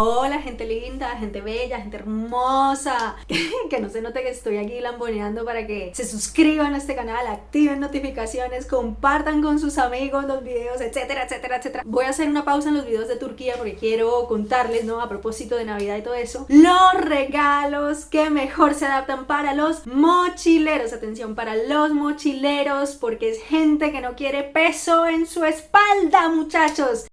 Hola gente linda, gente bella, gente hermosa. Que no se note que estoy aquí lamboneando para que se suscriban a este canal Activen notificaciones, compartan con sus amigos los videos, etcétera, etcétera, etcétera. Voy a hacer una pausa en los videos de Turquía porque quiero contarles, ¿no? A propósito de Navidad y todo eso. Los regalos que mejor se adaptan para los mochileros. Atención, para los mochileros porque es gente que no quiere peso en su espalda, muchachos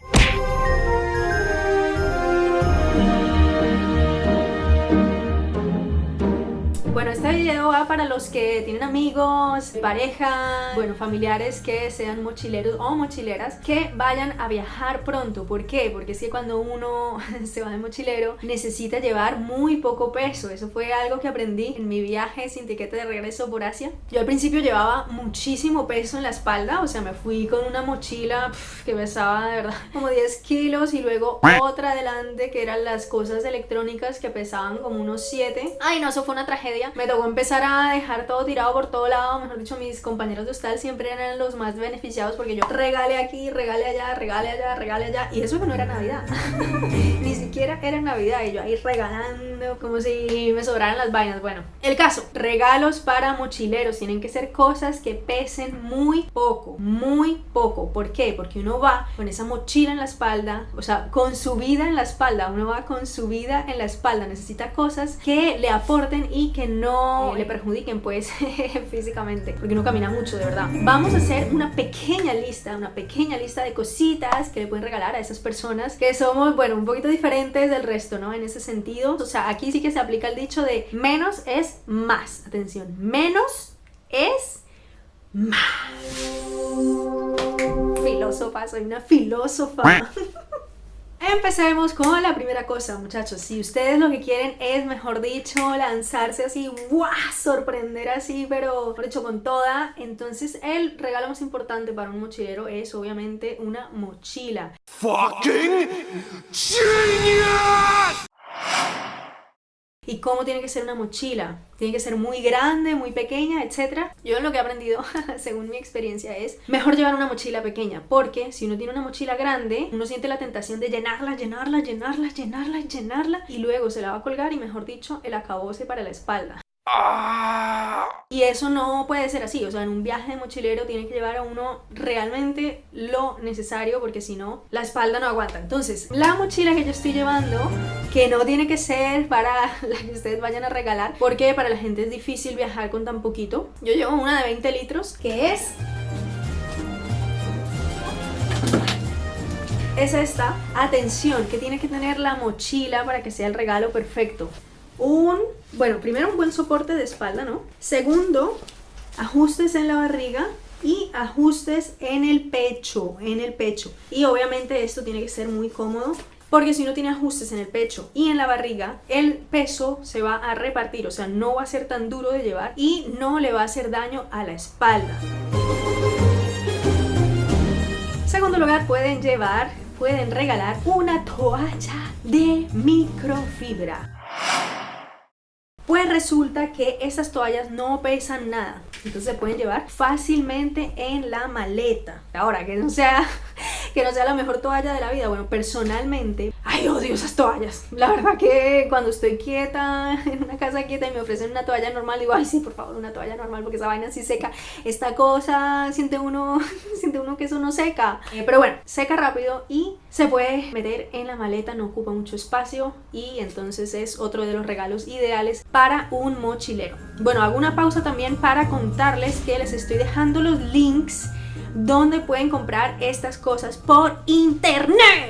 Bueno, este video va para los que tienen amigos, pareja, bueno, familiares que sean mochileros o mochileras que vayan a viajar pronto. ¿Por qué? Porque es que cuando uno se va de mochilero necesita llevar muy poco peso. Eso fue algo que aprendí en mi viaje sin tiquete de regreso por Asia. Yo al principio llevaba muchísimo peso en la espalda, o sea, me fui con una mochila que pesaba de verdad como 10 kilos y luego otra adelante que eran las cosas electrónicas que pesaban como unos 7. Ay, no, eso fue una tragedia me tocó empezar a dejar todo tirado por todo lado, mejor dicho, mis compañeros de hostal siempre eran los más beneficiados porque yo regale aquí, regale allá, regale allá, regale allá, y eso que no era Navidad, siquiera era Navidad, y yo ahí regalando como si me sobraran las vainas, bueno, el caso, regalos para mochileros, tienen que ser cosas que pesen muy poco, muy poco, ¿por qué? Porque uno va con esa mochila en la espalda, o sea, con su vida en la espalda, uno va con su vida en la espalda, necesita cosas que le aporten y que no le perjudiquen pues físicamente porque uno camina mucho de verdad. Vamos a hacer una pequeña lista una pequeña lista de cositas que le pueden regalar a esas personas que somos bueno un poquito diferentes del resto no en ese sentido o sea aquí sí que se aplica el dicho de menos es más. Atención menos es más. Filósofa soy una filósofa Empecemos con la primera cosa, muchachos. Si ustedes lo que quieren es, mejor dicho, lanzarse así, ¡guau! Sorprender así, pero por hecho con toda. Entonces el regalo más importante para un mochilero es obviamente una mochila. ¡Fucking genius! Y cómo tiene que ser una mochila. Tiene que ser muy grande, muy pequeña, etc. Yo lo que he aprendido, según mi experiencia, es mejor llevar una mochila pequeña, porque si uno tiene una mochila grande, uno siente la tentación de llenarla, llenarla, llenarla, llenarla, llenarla, y luego se la va a colgar y, mejor dicho, el acabose para la espalda. Y eso no puede ser así, o sea, en un viaje de mochilero tiene que llevar a uno realmente lo necesario porque si no, la espalda no aguanta. Entonces, la mochila que yo estoy llevando, que no tiene que ser para la que ustedes vayan a regalar, porque para la gente es difícil viajar con tan poquito. Yo llevo una de 20 litros, que es... Es esta, atención, que tiene que tener la mochila para que sea el regalo perfecto un, bueno, primero un buen soporte de espalda, ¿no? Segundo, ajustes en la barriga y ajustes en el pecho, en el pecho. Y obviamente esto tiene que ser muy cómodo porque si no tiene ajustes en el pecho y en la barriga, el peso se va a repartir, o sea, no va a ser tan duro de llevar y no le va a hacer daño a la espalda. Segundo lugar, pueden llevar, pueden regalar una toalla de microfibra. Resulta que esas toallas no pesan nada, entonces se pueden llevar fácilmente en la maleta. Ahora, que no sea que no sea la mejor toalla de la vida. Bueno, personalmente, ay, odio esas toallas. La verdad que cuando estoy quieta, en una casa quieta y me ofrecen una toalla normal, digo, sí, por favor, una toalla normal, porque esa vaina así seca. Esta cosa, siente uno, siente uno que eso no seca. Eh, pero bueno, seca rápido y se puede meter en la maleta, no ocupa mucho espacio y entonces es otro de los regalos ideales para un mochilero. Bueno, hago una pausa también para contarles que les estoy dejando los links donde pueden comprar estas cosas por internet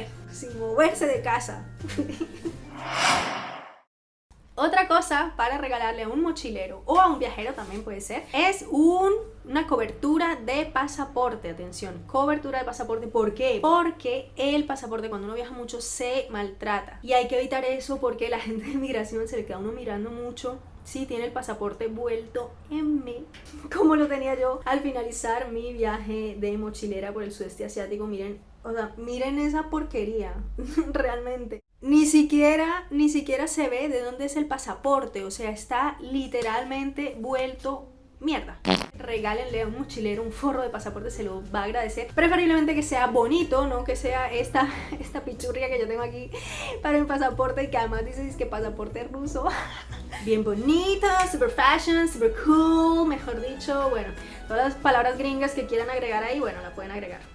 moverse de casa. Otra cosa para regalarle a un mochilero o a un viajero también puede ser es una cobertura de pasaporte, atención, cobertura de pasaporte, ¿por qué? Porque el pasaporte cuando uno viaja mucho se maltrata y hay que evitar eso porque la gente de migración se le queda uno mirando mucho si tiene el pasaporte vuelto en mí, como lo tenía yo al finalizar mi viaje de mochilera por el sudeste asiático. Miren, o sea, miren esa porquería, realmente. Ni siquiera, ni siquiera se ve de dónde es el pasaporte, o sea, está literalmente vuelto mierda. Regálenle a un mochilero un forro de pasaporte, se lo va a agradecer. Preferiblemente que sea bonito, no que sea esta, esta pichurria que yo tengo aquí para mi pasaporte y que además dice que pasaporte ruso. Bien bonito, super fashion, super cool, mejor dicho, bueno, todas las palabras gringas que quieran agregar ahí, bueno, la pueden agregar.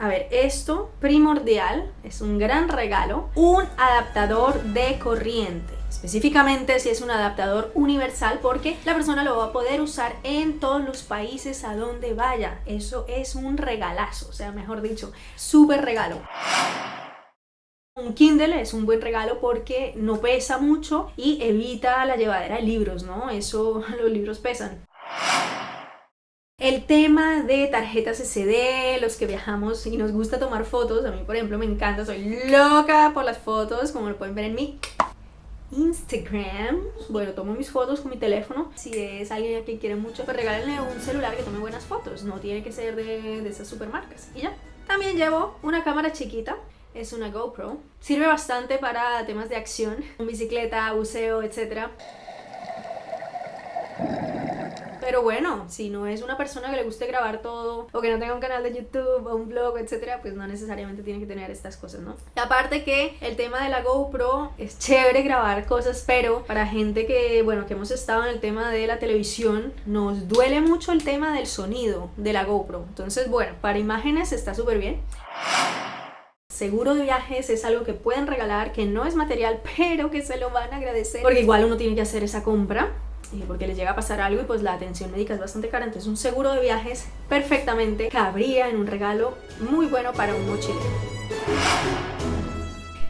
A ver, esto primordial, es un gran regalo, un adaptador de corriente específicamente si es un adaptador universal porque la persona lo va a poder usar en todos los países a donde vaya. Eso es un regalazo, o sea, mejor dicho, súper regalo. Un Kindle es un buen regalo porque no pesa mucho y evita la llevadera de libros, ¿no? Eso, los libros pesan. El tema de tarjetas SD, los que viajamos y nos gusta tomar fotos, a mí por ejemplo me encanta, soy loca por las fotos, como lo pueden ver en mi Instagram. Bueno, tomo mis fotos con mi teléfono. Si es alguien que quiere mucho, pues regálenle un celular que tome buenas fotos. No tiene que ser de, de esas supermarcas. Y ya. También llevo una cámara chiquita. Es una GoPro. Sirve bastante para temas de acción. Bicicleta, buceo, etcétera. Pero bueno, si no es una persona que le guste grabar todo o que no tenga un canal de YouTube o un blog, etcétera, pues no necesariamente tiene que tener estas cosas, ¿no? Y aparte que el tema de la GoPro es chévere grabar cosas, pero para gente que, bueno, que hemos estado en el tema de la televisión, nos duele mucho el tema del sonido de la GoPro. Entonces, bueno, para imágenes está súper bien. Seguro de viajes es algo que pueden regalar, que no es material, pero que se lo van a agradecer. Porque igual uno tiene que hacer esa compra porque les llega a pasar algo y pues la atención médica es bastante cara, entonces un seguro de viajes perfectamente cabría en un regalo muy bueno para un mochilero.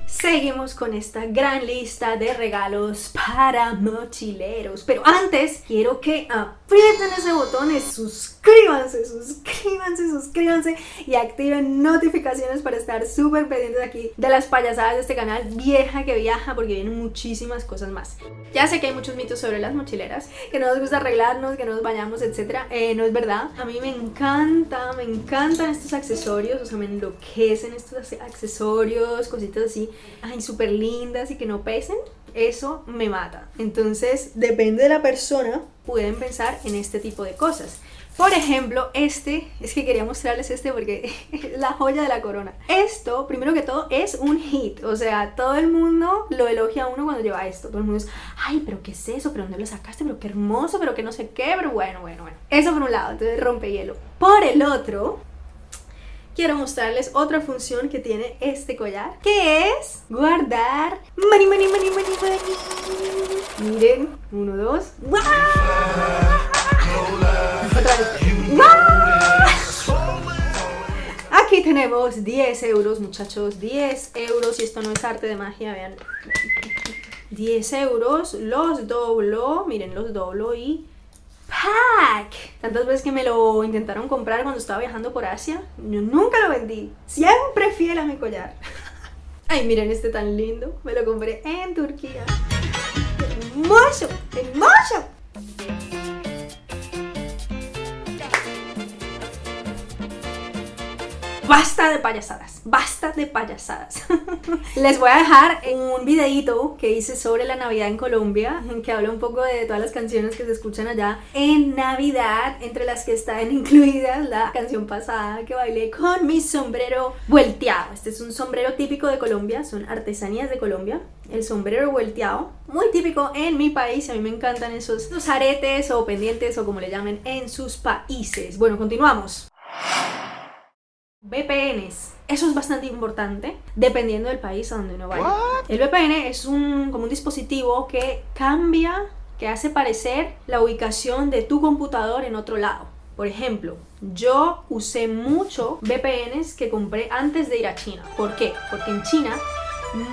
Seguimos con esta gran lista de regalos para mochileros, pero antes quiero que aprieten ese botón y suscríbanse, suscríbanse, suscríbanse y activen notificaciones para estar súper pendientes aquí de las payasadas de este canal vieja que viaja porque vienen muchísimas cosas más. Ya sé que hay muchos mitos sobre las mochileras, que no nos gusta arreglarnos, que no nos bañamos, etc. Eh, no es verdad. A mí me encanta, me encantan estos accesorios, o sea, me enloquecen estos accesorios, cositas así, ay, súper lindas y que no pesen eso me mata. Entonces, depende de la persona, pueden pensar en este tipo de cosas. Por ejemplo, este, es que quería mostrarles este porque es la joya de la corona. Esto, primero que todo, es un hit. O sea, todo el mundo lo elogia a uno cuando lleva esto. Todo el mundo es, ay, pero ¿qué es eso? ¿Pero dónde lo sacaste? ¿Pero qué hermoso? ¿Pero qué no sé qué? Pero bueno, bueno, bueno. Eso por un lado, entonces rompe hielo. Por el otro, quiero mostrarles otra función que tiene este collar, que es guardar money, money, money. Miren, uno, dos. Aquí tenemos 10 euros, muchachos, 10 euros, y esto no es arte de magia, vean. 10 euros, los doblo, miren, los doblo y pack. Tantas veces que me lo intentaron comprar cuando estaba viajando por Asia, yo nunca lo vendí. Siempre fiel a mi collar. Ay, miren este tan lindo. Me lo compré en Turquía. ¡Hermoso! ¡Hermoso! Basta de payasadas, basta de payasadas. Les voy a dejar un videito que hice sobre la Navidad en Colombia, en que habla un poco de todas las canciones que se escuchan allá en Navidad, entre las que están incluidas la canción pasada que bailé con mi sombrero volteado. Este es un sombrero típico de Colombia, son artesanías de Colombia. El sombrero volteado, muy típico en mi país, a mí me encantan esos aretes o pendientes o como le llamen en sus países. Bueno, continuamos. VPNs. Eso es bastante importante dependiendo del país a donde uno vaya. El VPN es un, como un dispositivo que cambia, que hace parecer la ubicación de tu computador en otro lado. Por ejemplo, yo usé mucho VPNs que compré antes de ir a China. ¿Por qué? Porque en China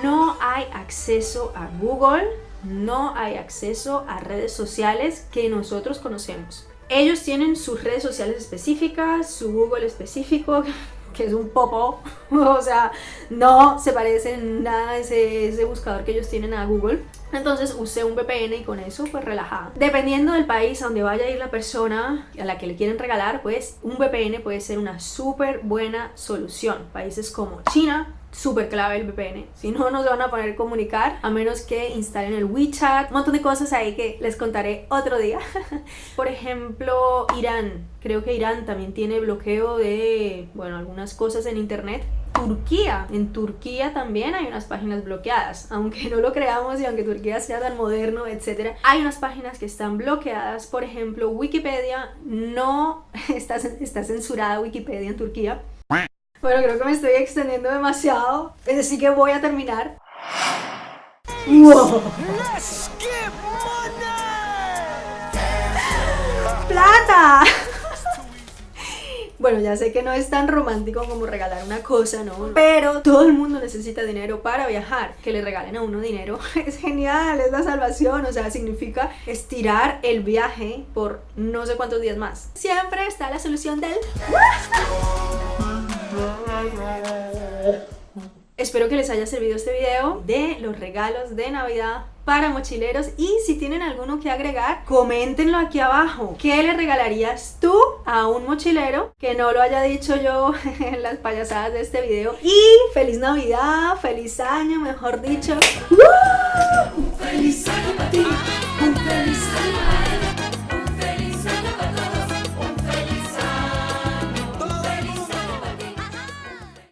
no hay acceso a Google, no hay acceso a redes sociales que nosotros conocemos. Ellos tienen sus redes sociales específicas, su Google específico, que es un popo, o sea, no se parece nada ese, ese buscador que ellos tienen a Google. Entonces usé un VPN y con eso pues relajada. Dependiendo del país a donde vaya a ir la persona a la que le quieren regalar, pues un VPN puede ser una súper buena solución. Países como China, súper clave el VPN. Si no, no se van a poder comunicar a menos que instalen el WeChat. Un montón de cosas ahí que les contaré otro día. Por ejemplo, Irán. Creo que Irán también tiene bloqueo de, bueno, algunas cosas en internet. Turquía. En Turquía también hay unas páginas bloqueadas. Aunque no lo creamos y aunque Turquía sea tan moderno, etc. Hay unas páginas que están bloqueadas. Por ejemplo, Wikipedia no está, está censurada Wikipedia en Turquía. Bueno, creo que me estoy extendiendo demasiado, es decir que voy a terminar. ¡Wow! ¡Plata! Bueno, ya sé que no es tan romántico como regalar una cosa, ¿no? Pero todo el mundo necesita dinero para viajar. Que le regalen a uno dinero es genial, es la salvación. O sea, significa estirar el viaje por no sé cuántos días más. Siempre está la solución del... Espero que les haya servido este video de los regalos de Navidad para mochileros y si tienen alguno que agregar, coméntenlo aquí abajo. ¿Qué le regalarías tú a un mochilero? Que no lo haya dicho yo en las payasadas de este video. Y feliz Navidad, feliz año, mejor dicho. Feliz año para ti, un feliz año